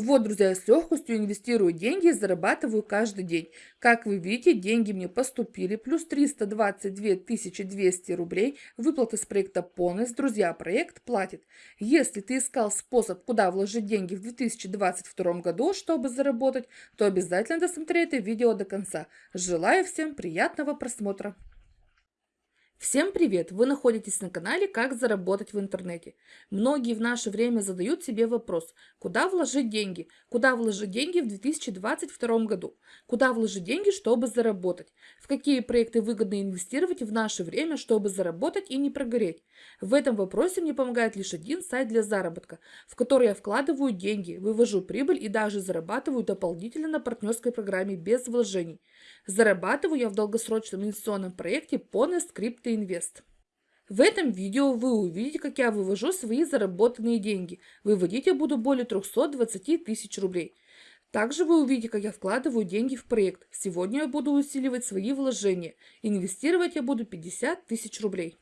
Вот, друзья, я с легкостью инвестирую деньги и зарабатываю каждый день. Как вы видите, деньги мне поступили, плюс 322 200 рублей, выплаты с проекта Понес. Друзья, проект платит. Если ты искал способ, куда вложить деньги в 2022 году, чтобы заработать, то обязательно досмотри это видео до конца. Желаю всем приятного просмотра. Всем привет! Вы находитесь на канале «Как заработать в интернете». Многие в наше время задают себе вопрос, куда вложить деньги? Куда вложить деньги в 2022 году? Куда вложить деньги, чтобы заработать? В какие проекты выгодно инвестировать в наше время, чтобы заработать и не прогореть? В этом вопросе мне помогает лишь один сайт для заработка, в который я вкладываю деньги, вывожу прибыль и даже зарабатываю дополнительно на партнерской программе без вложений. Зарабатываю я в долгосрочном инвестиционном проекте Ponest Crypto Invest. В этом видео вы увидите, как я вывожу свои заработанные деньги. Выводить я буду более 320 тысяч рублей. Также вы увидите, как я вкладываю деньги в проект. Сегодня я буду усиливать свои вложения. Инвестировать я буду 50 тысяч рублей.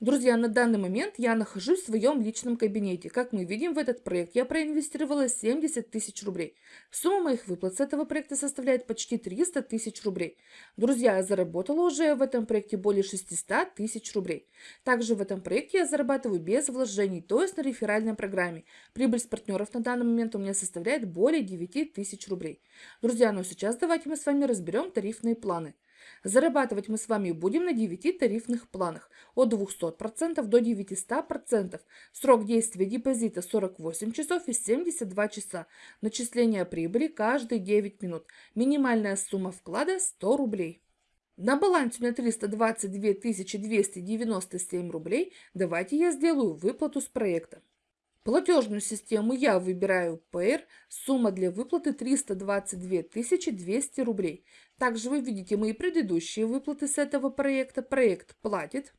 Друзья, на данный момент я нахожусь в своем личном кабинете. Как мы видим, в этот проект я проинвестировала 70 тысяч рублей. Сумма моих выплат с этого проекта составляет почти 300 тысяч рублей. Друзья, я заработала уже в этом проекте более 600 тысяч рублей. Также в этом проекте я зарабатываю без вложений, то есть на реферальной программе. Прибыль с партнеров на данный момент у меня составляет более 9 тысяч рублей. Друзья, ну сейчас давайте мы с вами разберем тарифные планы. Зарабатывать мы с вами будем на 9 тарифных планах от 200% до 900%. Срок действия депозита 48 часов и 72 часа. Начисление прибыли каждые 9 минут. Минимальная сумма вклада 100 рублей. На балансе у меня 322 297 рублей. Давайте я сделаю выплату с проекта. Платежную систему я выбираю Payer. Сумма для выплаты 322 200 рублей. Также вы видите мои предыдущие выплаты с этого проекта. Проект платит.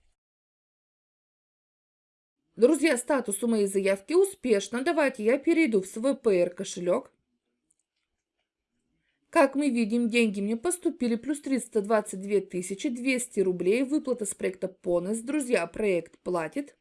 Друзья, статус у моей заявки успешно. Давайте я перейду в свой Payer кошелек. Как мы видим, деньги мне поступили плюс 322 200 рублей. Выплата с проекта Понес. Друзья, проект платит.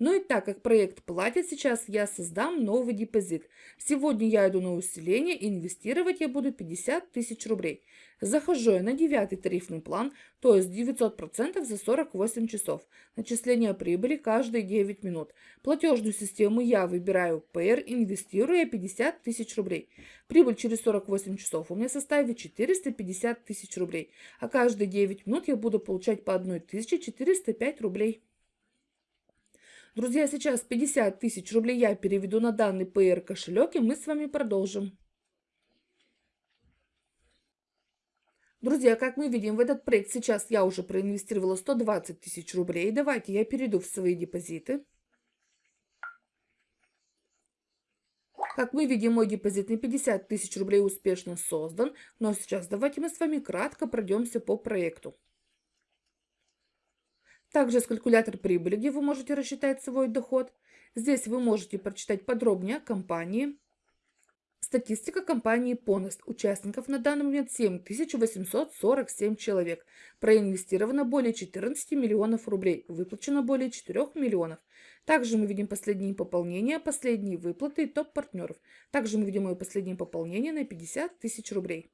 Ну и так как проект платит, сейчас я создам новый депозит. Сегодня я иду на усиление, инвестировать я буду 50 тысяч рублей. Захожу я на девятый тарифный план, то есть 900% за 48 часов. Начисление прибыли каждые 9 минут. Платежную систему я выбираю PR, инвестирую я 50 тысяч рублей. Прибыль через 48 часов у меня составит 450 тысяч рублей, а каждые 9 минут я буду получать по 1405 рублей. Друзья, сейчас 50 тысяч рублей я переведу на данный PR кошелек, и мы с вами продолжим. Друзья, как мы видим, в этот проект сейчас я уже проинвестировала 120 тысяч рублей. Давайте я перейду в свои депозиты. Как мы видим, мой депозит на 50 тысяч рублей успешно создан. Но сейчас давайте мы с вами кратко пройдемся по проекту. Также есть калькулятор прибыли, где вы можете рассчитать свой доход. Здесь вы можете прочитать подробнее о компании. Статистика компании Ponest. Участников на данный момент 7847 человек. Проинвестировано более 14 миллионов рублей. Выплачено более 4 миллионов. Также мы видим последние пополнения, последние выплаты и топ-партнеров. Также мы видим мое последнее пополнение на 50 тысяч рублей.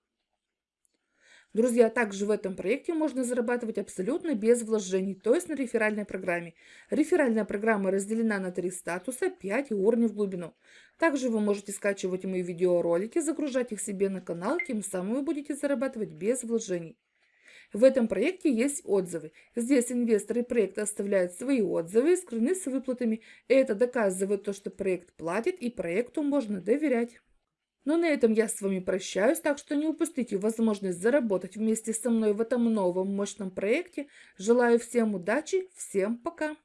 Друзья, также в этом проекте можно зарабатывать абсолютно без вложений, то есть на реферальной программе. Реферальная программа разделена на три статуса, 5 уровней в глубину. Также вы можете скачивать мои видеоролики, загружать их себе на канал, тем самым вы будете зарабатывать без вложений. В этом проекте есть отзывы. Здесь инвесторы проекта оставляют свои отзывы и скрыны с выплатами. Это доказывает то, что проект платит и проекту можно доверять. Но на этом я с вами прощаюсь, так что не упустите возможность заработать вместе со мной в этом новом мощном проекте. Желаю всем удачи, всем пока!